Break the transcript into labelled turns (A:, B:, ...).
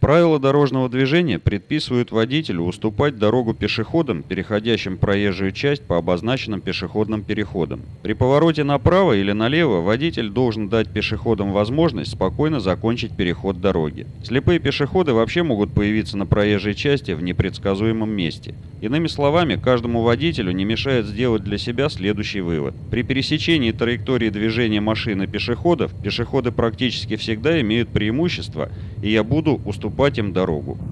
A: Правила дорожного движения предписывают водителю уступать дорогу пешеходам, переходящим проезжую часть по обозначенным пешеходным переходам. При повороте направо или налево водитель должен дать пешеходам возможность спокойно закончить переход дороги. Слепые пешеходы вообще могут появиться на проезжей части в непредсказуемом месте. Иными словами, каждому водителю не мешает сделать для себя следующий вывод. При пересечении траектории движения машины пешеходов, пешеходы практически всегда имеют преимущество, и я буду уступать им дорогу.